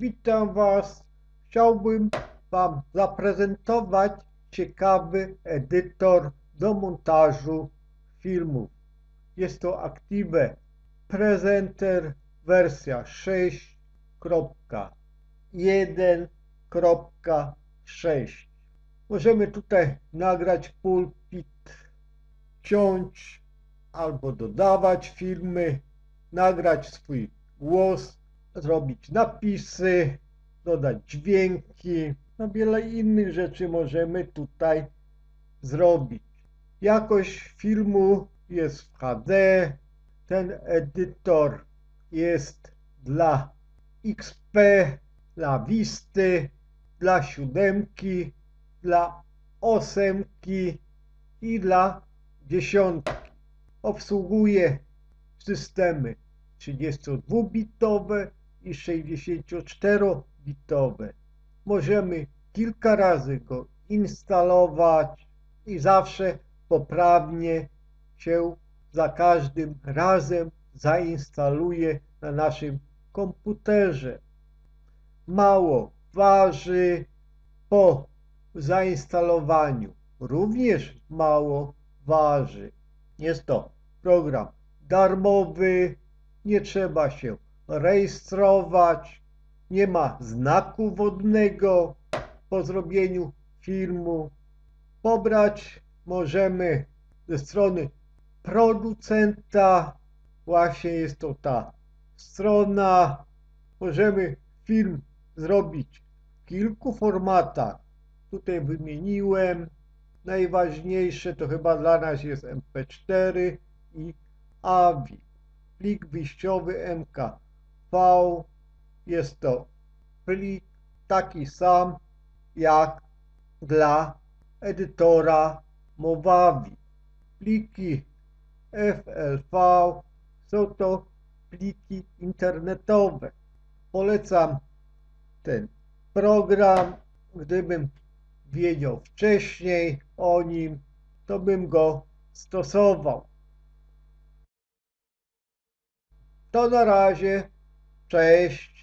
Witam Was. Chciałbym Wam zaprezentować ciekawy edytor do montażu filmów. Jest to Active Presenter wersja 6.1.6. Możemy tutaj nagrać pulpit, ciąć albo dodawać filmy, nagrać swój głos, zrobić napisy, dodać dźwięki, no wiele innych rzeczy możemy tutaj zrobić. Jakość filmu jest w HD, ten edytor jest dla XP, dla Visty, dla siódemki, dla ósemki i dla dziesiątki. Obsługuje systemy 32-bitowe i 64-bitowe. Możemy kilka razy go instalować i zawsze poprawnie się za każdym razem zainstaluje na naszym komputerze. Mało waży po zainstalowaniu. Również mało waży. Jest to program darmowy, nie trzeba się rejestrować, nie ma znaku wodnego po zrobieniu filmu. Pobrać możemy ze strony producenta, właśnie jest to ta strona. Możemy film zrobić w kilku formatach. Tutaj wymieniłem. Najważniejsze to chyba dla nas jest MP4 i AVI. Plik wyjściowy MKV jest to plik taki sam jak dla edytora Movavi. Pliki FLV są to pliki internetowe. Polecam ten program. Gdybym wiedział wcześniej o nim, to bym go stosował. To na razie. Cześć.